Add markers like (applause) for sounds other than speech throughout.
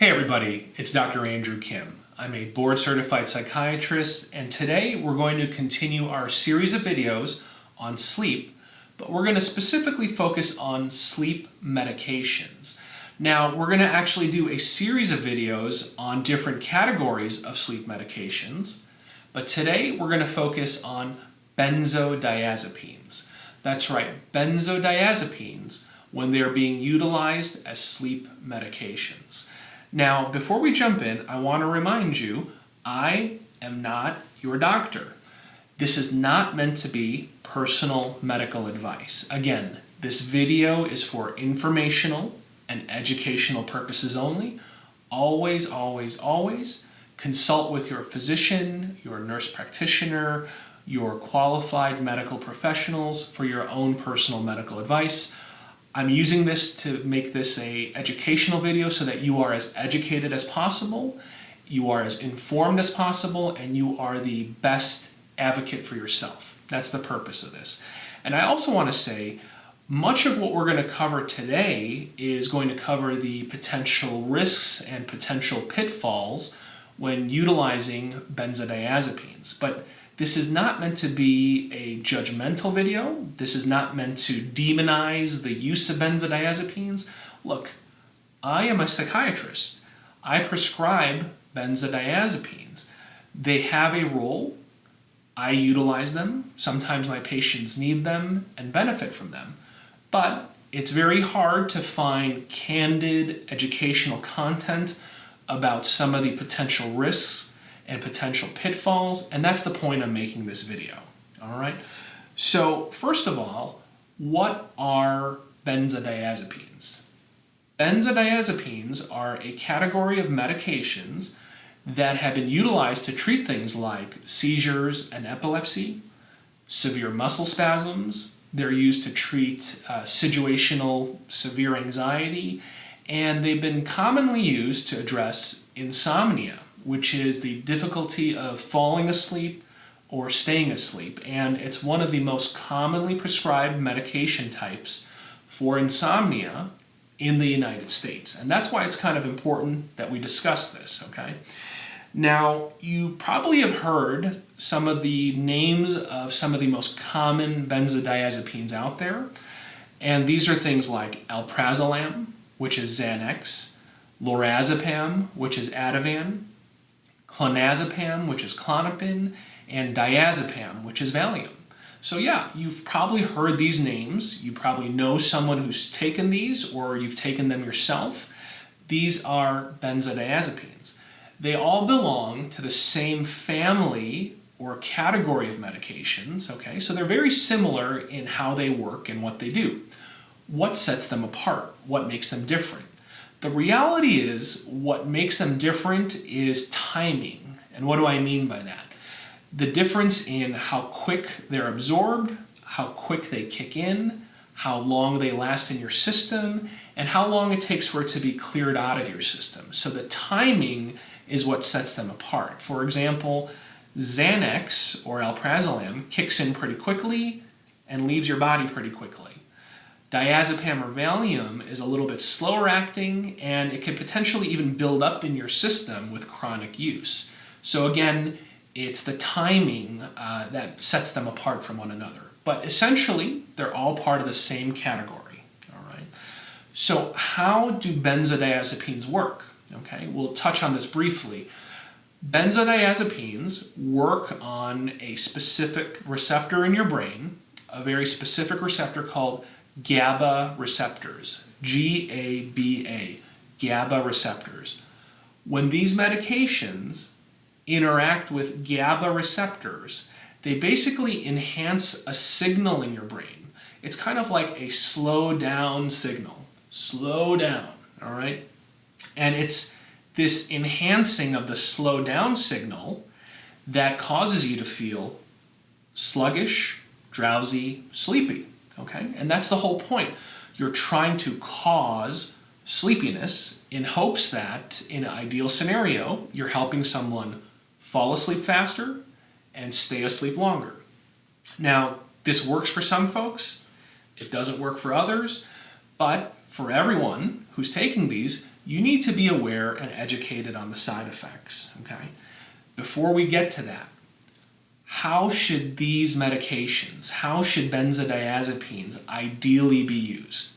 Hey everybody, it's Dr. Andrew Kim. I'm a board certified psychiatrist and today we're going to continue our series of videos on sleep, but we're going to specifically focus on sleep medications. Now we're going to actually do a series of videos on different categories of sleep medications, but today we're going to focus on benzodiazepines. That's right, benzodiazepines when they're being utilized as sleep medications. Now, before we jump in, I want to remind you, I am not your doctor. This is not meant to be personal medical advice. Again, this video is for informational and educational purposes only. Always, always, always consult with your physician, your nurse practitioner, your qualified medical professionals for your own personal medical advice. I'm using this to make this a educational video so that you are as educated as possible, you are as informed as possible, and you are the best advocate for yourself. That's the purpose of this. And I also want to say, much of what we're going to cover today is going to cover the potential risks and potential pitfalls when utilizing benzodiazepines. But this is not meant to be a judgmental video. This is not meant to demonize the use of benzodiazepines. Look, I am a psychiatrist. I prescribe benzodiazepines. They have a role. I utilize them. Sometimes my patients need them and benefit from them. But it's very hard to find candid educational content about some of the potential risks and potential pitfalls, and that's the point I'm making this video, all right? So first of all, what are benzodiazepines? Benzodiazepines are a category of medications that have been utilized to treat things like seizures and epilepsy, severe muscle spasms, they're used to treat uh, situational severe anxiety, and they've been commonly used to address insomnia which is the difficulty of falling asleep or staying asleep. And it's one of the most commonly prescribed medication types for insomnia in the United States. And that's why it's kind of important that we discuss this, okay? Now, you probably have heard some of the names of some of the most common benzodiazepines out there. And these are things like alprazolam, which is Xanax, lorazepam, which is Ativan, clonazepam, which is Klonopin, and diazepam, which is Valium. So yeah, you've probably heard these names. You probably know someone who's taken these or you've taken them yourself. These are benzodiazepines. They all belong to the same family or category of medications, okay? So they're very similar in how they work and what they do. What sets them apart? What makes them different? The reality is what makes them different is timing. And what do I mean by that? The difference in how quick they're absorbed, how quick they kick in, how long they last in your system, and how long it takes for it to be cleared out of your system. So the timing is what sets them apart. For example, Xanax or alprazolam kicks in pretty quickly and leaves your body pretty quickly. Diazepam or Valium is a little bit slower acting and it can potentially even build up in your system with chronic use. So again, it's the timing uh, that sets them apart from one another. But essentially, they're all part of the same category. All right. So how do benzodiazepines work? Okay, we'll touch on this briefly. Benzodiazepines work on a specific receptor in your brain, a very specific receptor called GABA receptors, G-A-B-A, GABA receptors. When these medications interact with GABA receptors, they basically enhance a signal in your brain. It's kind of like a slow down signal. Slow down, all right? And it's this enhancing of the slow down signal that causes you to feel sluggish, drowsy, sleepy okay? And that's the whole point. You're trying to cause sleepiness in hopes that, in an ideal scenario, you're helping someone fall asleep faster and stay asleep longer. Now, this works for some folks, it doesn't work for others, but for everyone who's taking these, you need to be aware and educated on the side effects, okay? Before we get to that, how should these medications, how should benzodiazepines ideally be used?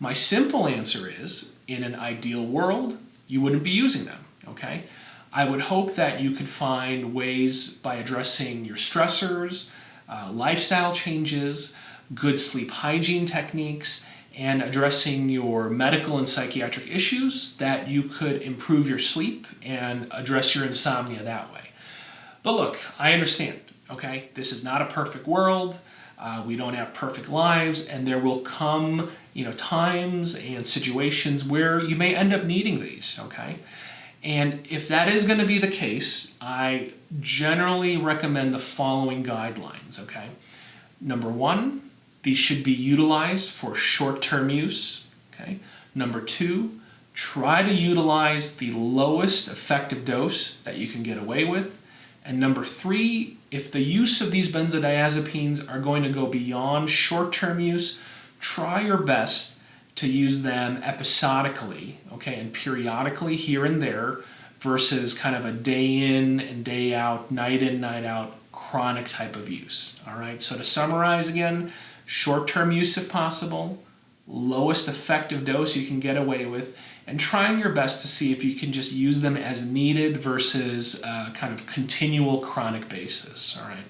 My simple answer is, in an ideal world, you wouldn't be using them, okay? I would hope that you could find ways by addressing your stressors, uh, lifestyle changes, good sleep hygiene techniques, and addressing your medical and psychiatric issues that you could improve your sleep and address your insomnia that way. But look, I understand, okay? This is not a perfect world. Uh, we don't have perfect lives, and there will come, you know, times and situations where you may end up needing these, okay? And if that is going to be the case, I generally recommend the following guidelines, okay? Number one, these should be utilized for short-term use. Okay. Number two, try to utilize the lowest effective dose that you can get away with. And number three, if the use of these benzodiazepines are going to go beyond short-term use, try your best to use them episodically, okay, and periodically here and there versus kind of a day in and day out, night in, night out, chronic type of use. All right, so to summarize again, short-term use if possible, lowest effective dose you can get away with, and trying your best to see if you can just use them as needed versus uh, kind of continual chronic basis, all right?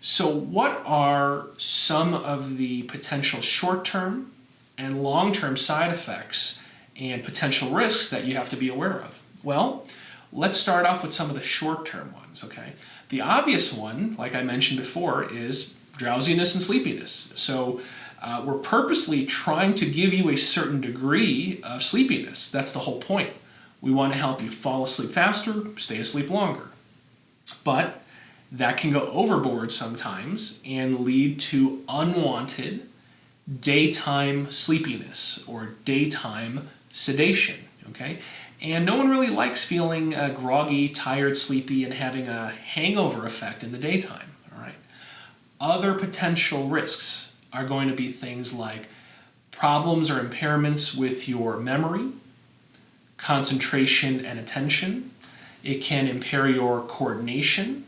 So what are some of the potential short-term and long-term side effects and potential risks that you have to be aware of? Well, let's start off with some of the short-term ones, okay? The obvious one, like I mentioned before, is drowsiness and sleepiness. So uh, we're purposely trying to give you a certain degree of sleepiness. That's the whole point. We want to help you fall asleep faster, stay asleep longer. But that can go overboard sometimes and lead to unwanted daytime sleepiness or daytime sedation, okay? And no one really likes feeling uh, groggy, tired, sleepy, and having a hangover effect in the daytime. all right? Other potential risks are going to be things like problems or impairments with your memory, concentration and attention. It can impair your coordination.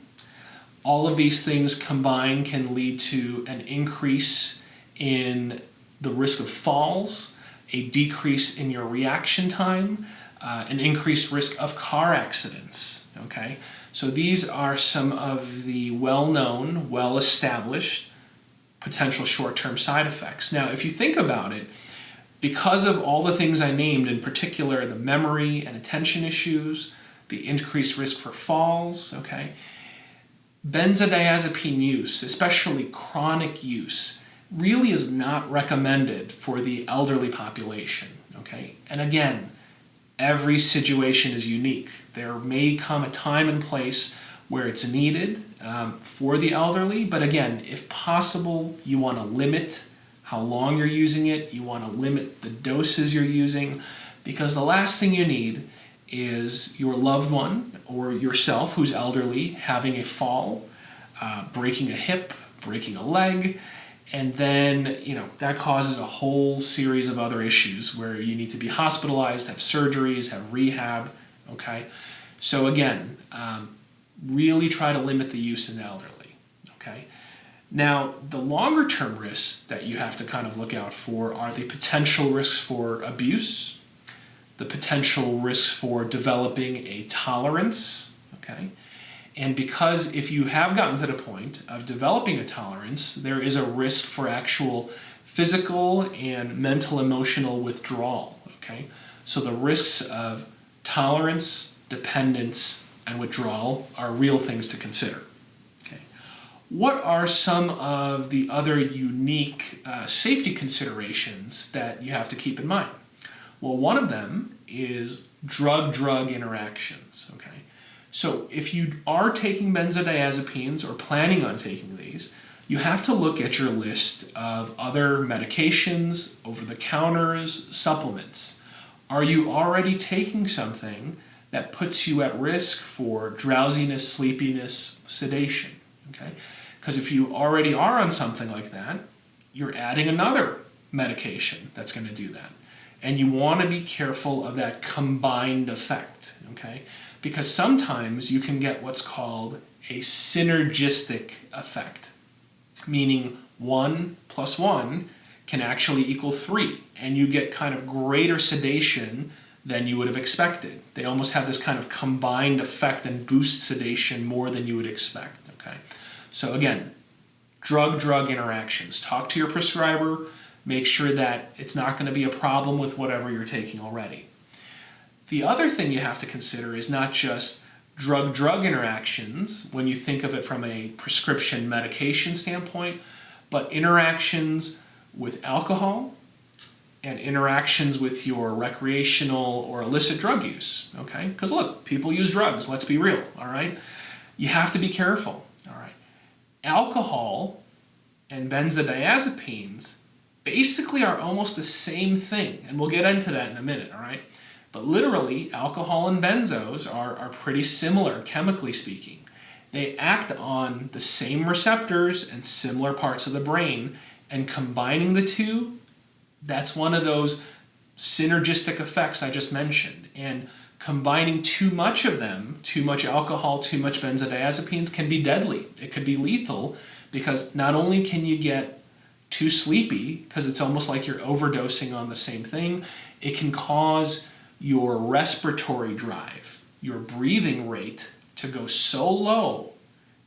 All of these things combined can lead to an increase in the risk of falls, a decrease in your reaction time, uh, an increased risk of car accidents, okay? So these are some of the well-known, well-established potential short-term side effects. Now, if you think about it, because of all the things I named, in particular the memory and attention issues, the increased risk for falls, okay, benzodiazepine use, especially chronic use, really is not recommended for the elderly population, okay? And again, every situation is unique. There may come a time and place where it's needed um, for the elderly, but again, if possible, you want to limit how long you're using it, you want to limit the doses you're using, because the last thing you need is your loved one or yourself who's elderly having a fall, uh, breaking a hip, breaking a leg, and then you know that causes a whole series of other issues where you need to be hospitalized have surgeries have rehab okay? So again um, really try to limit the use in the elderly okay now the longer term risks that you have to kind of look out for are the potential risks for abuse the potential risks for developing a tolerance okay and because if you have gotten to the point of developing a tolerance, there is a risk for actual physical and mental emotional withdrawal, okay? So the risks of tolerance, dependence, and withdrawal are real things to consider. Okay. What are some of the other unique uh, safety considerations that you have to keep in mind? Well, one of them is drug-drug interactions, okay? So if you are taking benzodiazepines or planning on taking these, you have to look at your list of other medications, over-the-counters, supplements. Are you already taking something that puts you at risk for drowsiness, sleepiness, sedation? Okay, Because if you already are on something like that, you're adding another medication that's going to do that. And you want to be careful of that combined effect, okay? Because sometimes you can get what's called a synergistic effect, meaning one plus one can actually equal three, and you get kind of greater sedation than you would have expected. They almost have this kind of combined effect and boost sedation more than you would expect, okay? So again, drug-drug interactions. Talk to your prescriber, make sure that it's not going to be a problem with whatever you're taking already. The other thing you have to consider is not just drug-drug interactions when you think of it from a prescription medication standpoint, but interactions with alcohol and interactions with your recreational or illicit drug use, okay? Because look, people use drugs, let's be real, all right? You have to be careful, all right? Alcohol and benzodiazepines basically are almost the same thing, and we'll get into that in a minute, all right? But literally, alcohol and benzos are, are pretty similar, chemically speaking. They act on the same receptors and similar parts of the brain, and combining the two, that's one of those synergistic effects I just mentioned. And combining too much of them, too much alcohol, too much benzodiazepines can be deadly. It could be lethal because not only can you get too sleepy because it's almost like you're overdosing on the same thing, it can cause your respiratory drive, your breathing rate to go so low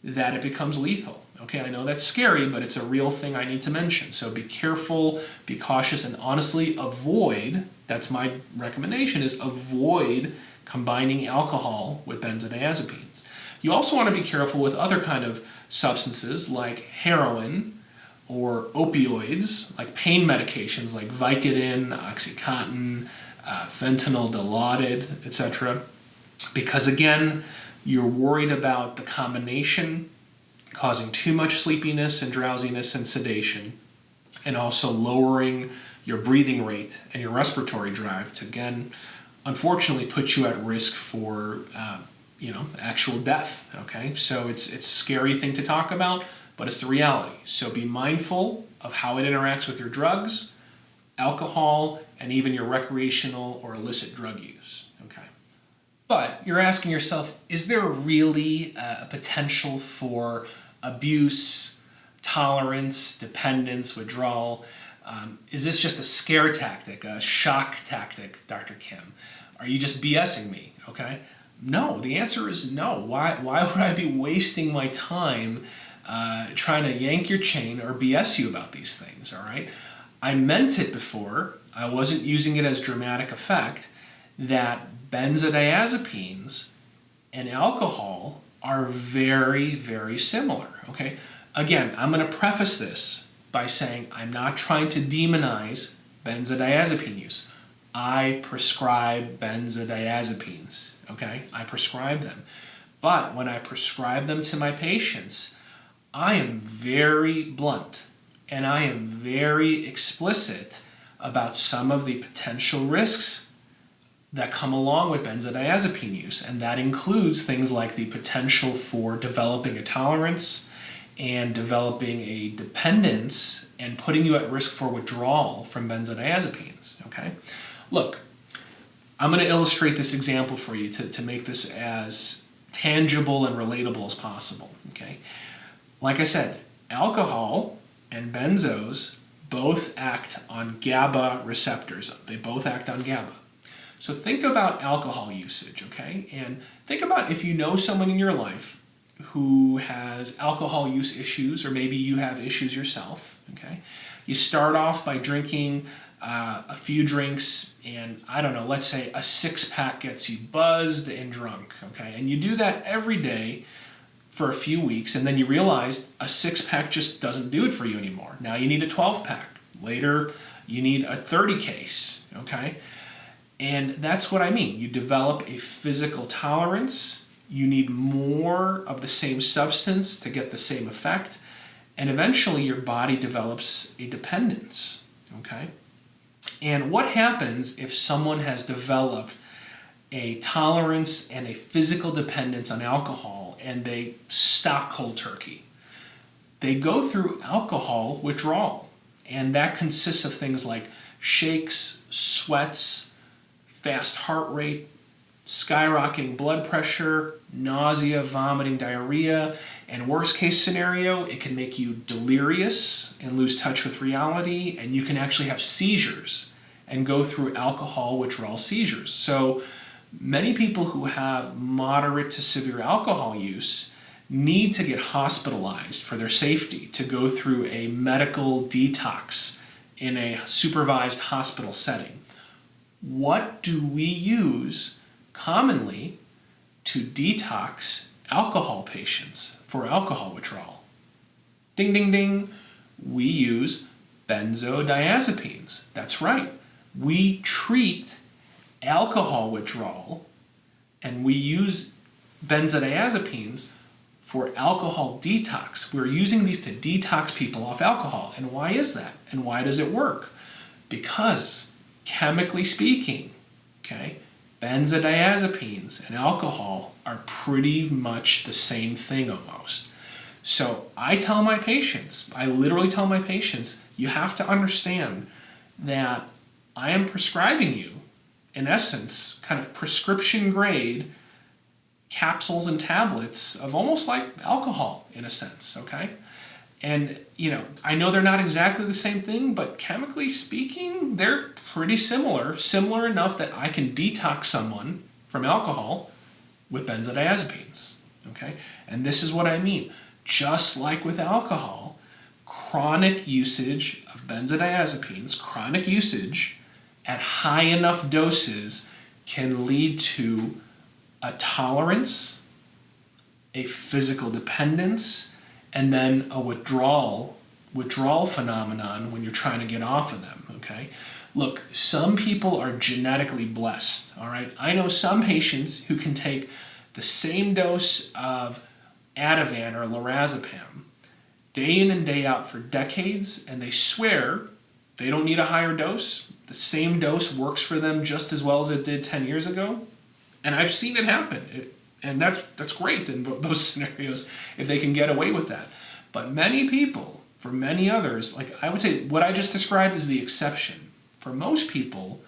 that it becomes lethal. Okay, I know that's scary, but it's a real thing I need to mention. So be careful, be cautious, and honestly avoid, that's my recommendation, is avoid combining alcohol with benzodiazepines. You also want to be careful with other kind of substances like heroin or opioids, like pain medications like Vicodin, Oxycontin, uh, fentanyl, Dilaudid, etc. Because again, you're worried about the combination causing too much sleepiness and drowsiness and sedation, and also lowering your breathing rate and your respiratory drive to again, unfortunately, put you at risk for uh, you know actual death. Okay, so it's it's a scary thing to talk about, but it's the reality. So be mindful of how it interacts with your drugs, alcohol, and even your recreational or illicit drug use. Okay. But you're asking yourself, is there really a potential for abuse, tolerance, dependence, withdrawal? Um, is this just a scare tactic, a shock tactic, Dr. Kim? Are you just BSing me? Okay. No, the answer is no. Why, why would I be wasting my time uh, trying to yank your chain or BS you about these things? All right. I meant it before. I wasn't using it as dramatic effect that benzodiazepines and alcohol are very, very similar. Okay, again, I'm going to preface this by saying I'm not trying to demonize benzodiazepine use. I prescribe benzodiazepines. Okay, I prescribe them. But when I prescribe them to my patients, I am very blunt and I am very explicit about some of the potential risks that come along with benzodiazepine use, and that includes things like the potential for developing a tolerance and developing a dependence and putting you at risk for withdrawal from benzodiazepines. Okay, look, I'm going to illustrate this example for you to, to make this as tangible and relatable as possible. Okay, like I said, alcohol and benzos both act on GABA receptors. They both act on GABA. So think about alcohol usage, okay? And think about if you know someone in your life who has alcohol use issues, or maybe you have issues yourself, okay? You start off by drinking uh, a few drinks, and I don't know, let's say a six pack gets you buzzed and drunk, okay? And you do that every day for a few weeks, and then you realize a six pack just doesn't do it for you anymore. Now you need a 12 pack. Later, you need a 30 case, okay? And that's what I mean. You develop a physical tolerance. You need more of the same substance to get the same effect. And eventually your body develops a dependence. Okay? And what happens if someone has developed a tolerance and a physical dependence on alcohol and they stop cold turkey? They go through alcohol withdrawal. And that consists of things like shakes, sweats, fast heart rate, skyrocketing blood pressure, nausea, vomiting, diarrhea, and worst case scenario, it can make you delirious and lose touch with reality, and you can actually have seizures and go through alcohol withdrawal seizures. So many people who have moderate to severe alcohol use need to get hospitalized for their safety to go through a medical detox in a supervised hospital setting. What do we use commonly to detox alcohol patients for alcohol withdrawal? Ding, ding, ding. We use benzodiazepines. That's right. We treat alcohol withdrawal and we use benzodiazepines for alcohol detox. We're using these to detox people off alcohol. And why is that? And why does it work? Because chemically speaking, okay, benzodiazepines and alcohol are pretty much the same thing almost. So I tell my patients, I literally tell my patients, you have to understand that I am prescribing you, in essence, kind of prescription grade capsules and tablets of almost like alcohol in a sense, okay? And, you know, I know they're not exactly the same thing, but chemically speaking, they're pretty similar. Similar enough that I can detox someone from alcohol with benzodiazepines, okay? And this is what I mean. Just like with alcohol, chronic usage of benzodiazepines, chronic usage at high enough doses can lead to a tolerance, a physical dependence, and then a withdrawal withdrawal phenomenon when you're trying to get off of them okay? Look some people are genetically blessed all right? I know some patients who can take the same dose of ativan or lorazepam day in and day out for decades and they swear they don't need a higher dose. The same dose works for them just as well as it did 10 years ago and i've seen it happen. It, and that's that's great in (laughs) those scenarios if they can get away with that. But many people, for many others, like I would say, what I just described is the exception. For most people,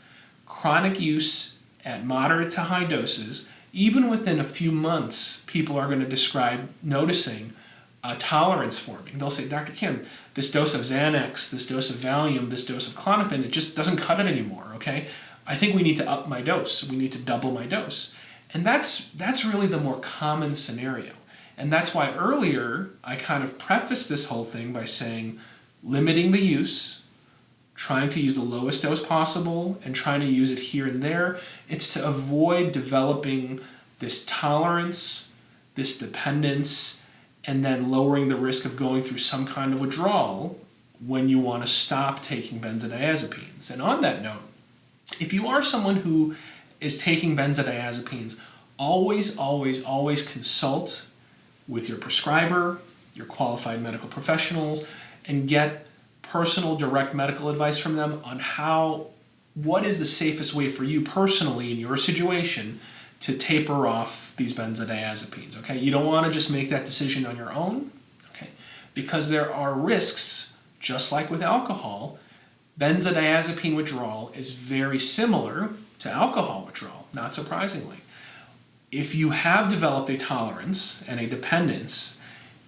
chronic use at moderate to high doses, even within a few months, people are going to describe noticing a tolerance forming. They'll say, Dr. Kim, this dose of Xanax, this dose of Valium, this dose of Klonopin, it just doesn't cut it anymore, okay? I think we need to up my dose. We need to double my dose. And that's, that's really the more common scenario. And that's why earlier I kind of prefaced this whole thing by saying limiting the use, trying to use the lowest dose possible, and trying to use it here and there. It's to avoid developing this tolerance, this dependence, and then lowering the risk of going through some kind of withdrawal when you want to stop taking benzodiazepines. And on that note, if you are someone who is taking benzodiazepines, always, always, always consult with your prescriber, your qualified medical professionals, and get personal direct medical advice from them on how, what is the safest way for you personally in your situation to taper off these benzodiazepines, okay? You don't wanna just make that decision on your own, okay? Because there are risks, just like with alcohol, benzodiazepine withdrawal is very similar to alcohol withdrawal, not surprisingly. If you have developed a tolerance and a dependence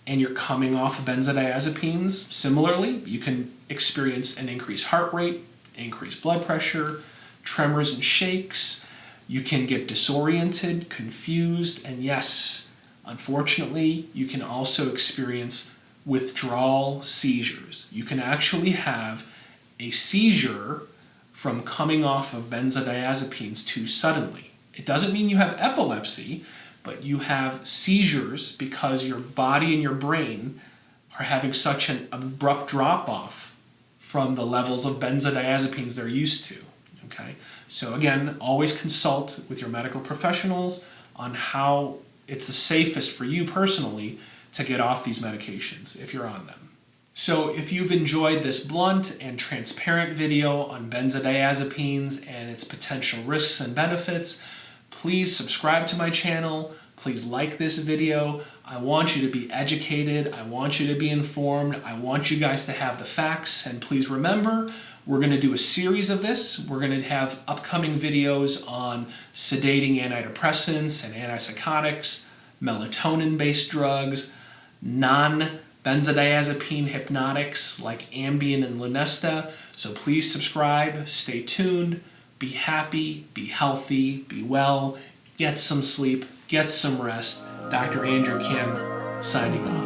and you're coming off of benzodiazepines, similarly, you can experience an increased heart rate, increased blood pressure, tremors and shakes. You can get disoriented, confused, and yes, unfortunately, you can also experience withdrawal seizures. You can actually have a seizure from coming off of benzodiazepines too suddenly. It doesn't mean you have epilepsy, but you have seizures because your body and your brain are having such an abrupt drop off from the levels of benzodiazepines they're used to. Okay, so again, always consult with your medical professionals on how it's the safest for you personally to get off these medications if you're on them. So if you've enjoyed this blunt and transparent video on benzodiazepines and its potential risks and benefits, please subscribe to my channel. Please like this video. I want you to be educated. I want you to be informed. I want you guys to have the facts. And please remember, we're going to do a series of this. We're going to have upcoming videos on sedating antidepressants and antipsychotics, melatonin-based drugs, non-benzodiazepine hypnotics like Ambien and Lunesta. So please subscribe, stay tuned, be happy, be healthy, be well, get some sleep, get some rest. Dr. Andrew Kim signing off.